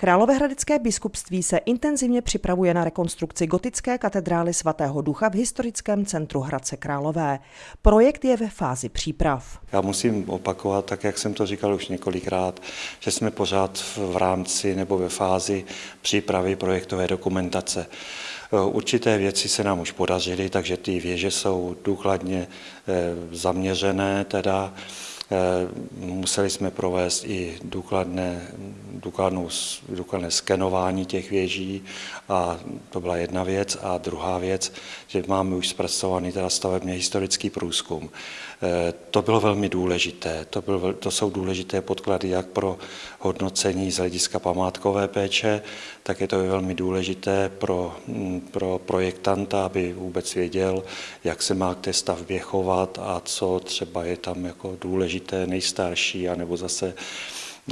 Královéhradecké biskupství se intenzivně připravuje na rekonstrukci gotické katedrály svatého ducha v historickém centru Hradce Králové. Projekt je ve fázi příprav. Já musím opakovat, tak jak jsem to říkal už několikrát, že jsme pořád v rámci nebo ve fázi přípravy projektové dokumentace. Určité věci se nám už podařily, takže ty věže jsou důkladně eh, zaměřené, teda Eh, museli jsme provést i důkladné, důkladnou, důkladné skenování těch věží a to byla jedna věc. A druhá věc, že máme už zpracovaný teda stavebně historický průzkum. Eh, to bylo velmi důležité. To, byl, to jsou důležité podklady jak pro hodnocení z hlediska památkové péče, tak je to velmi důležité pro, mm, pro projektanta, aby vůbec věděl, jak se má k té stavbě chovat a co třeba je tam jako důležité, nejstarší, anebo zase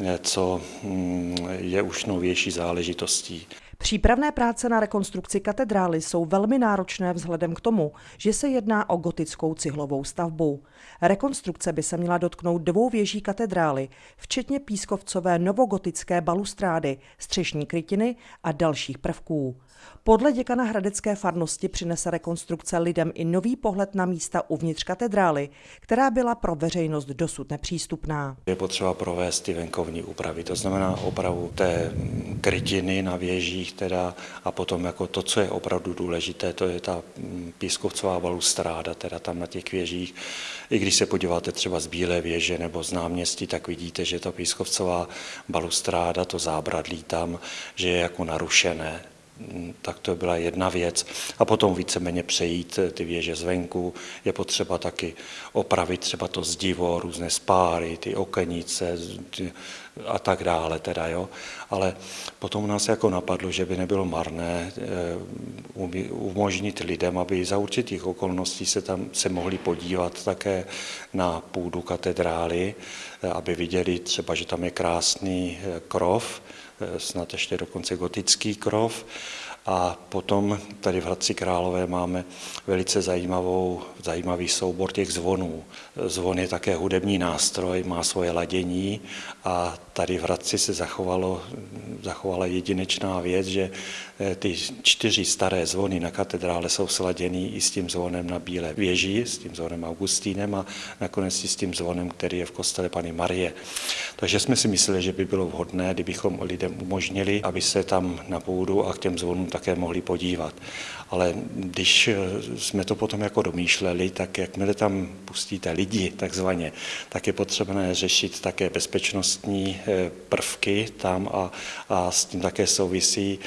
eh, co mm, je už novější záležitostí. Přípravné práce na rekonstrukci katedrály jsou velmi náročné vzhledem k tomu, že se jedná o gotickou cihlovou stavbu. Rekonstrukce by se měla dotknout dvou věží katedrály, včetně pískovcové novogotické balustrády, střešní krytiny a dalších prvků. Podle děkana Hradecké farnosti přinese rekonstrukce lidem i nový pohled na místa uvnitř katedrály, která byla pro veřejnost dosud nepřístupná. Je potřeba provést ty venkovní úpravy, to znamená opravu té krytiny na věžích teda, a potom jako to, co je opravdu důležité, to je ta pískovcová balustráda teda tam na těch věžích. I když se podíváte třeba z Bílé věže nebo z náměstí, tak vidíte, že ta pískovcová balustráda, to zábradlí tam, že je jako narušené tak to byla jedna věc. A potom víceméně přejít ty věže zvenku. Je potřeba taky opravit třeba to zdivo, různé spáry, ty okenice a tak dále. Teda, jo. Ale potom nás jako napadlo, že by nebylo marné eh, umožnit lidem, aby za určitých okolností se tam se mohli podívat také na půdu katedrály, eh, aby viděli třeba, že tam je krásný eh, krov, Eh, snad ještě dokonce gotický krov. A potom tady v Hradci Králové máme velice zajímavou, zajímavý soubor těch zvonů. Zvon je také hudební nástroj, má svoje ladění a tady v Hradci se zachovalo, zachovala jedinečná věc, že eh, ty čtyři staré zvony na katedrále jsou sladěný i s tím zvonem na Bílé věži, s tím zvonem Augustínem a nakonec i s tím zvonem, který je v kostele Pany Marie. Takže jsme si mysleli, že by bylo vhodné, kdybychom lidem umožnili, aby se tam na půdu a k těm zvonům také mohli podívat. Ale když jsme to potom jako domýšleli, tak jakmile tam pustíte lidi takzvaně, tak je potřebné řešit také bezpečnostní eh, prvky tam a, a s tím také souvisí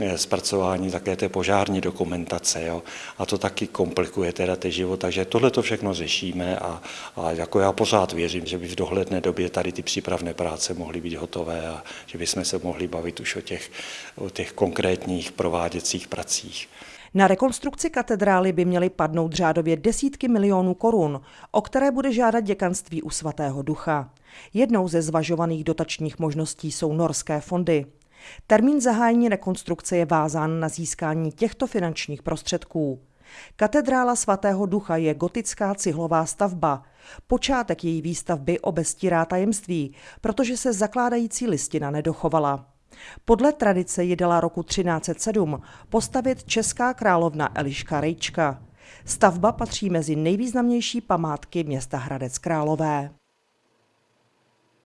eh, zpracování také té požární dokumentace. Jo? A to taky komplikuje teda ten život, takže tohle to všechno řešíme a, a jako já pořád věřím, že by v dohledné době tady ty přípravné práce mohly být hotové a že bychom se mohli bavit už o těch, o těch konkrétních prováděcích pracích. Na rekonstrukci katedrály by měly padnout řádově desítky milionů korun, o které bude žádat děkanství u svatého ducha. Jednou ze zvažovaných dotačních možností jsou norské fondy. Termín zahájení rekonstrukce je vázán na získání těchto finančních prostředků. Katedrála svatého ducha je gotická cihlová stavba. Počátek její výstavby obestírá tajemství, protože se zakládající listina nedochovala. Podle tradice ji dala roku 1307 postavit česká královna Eliška Rejčka. Stavba patří mezi nejvýznamnější památky města Hradec Králové.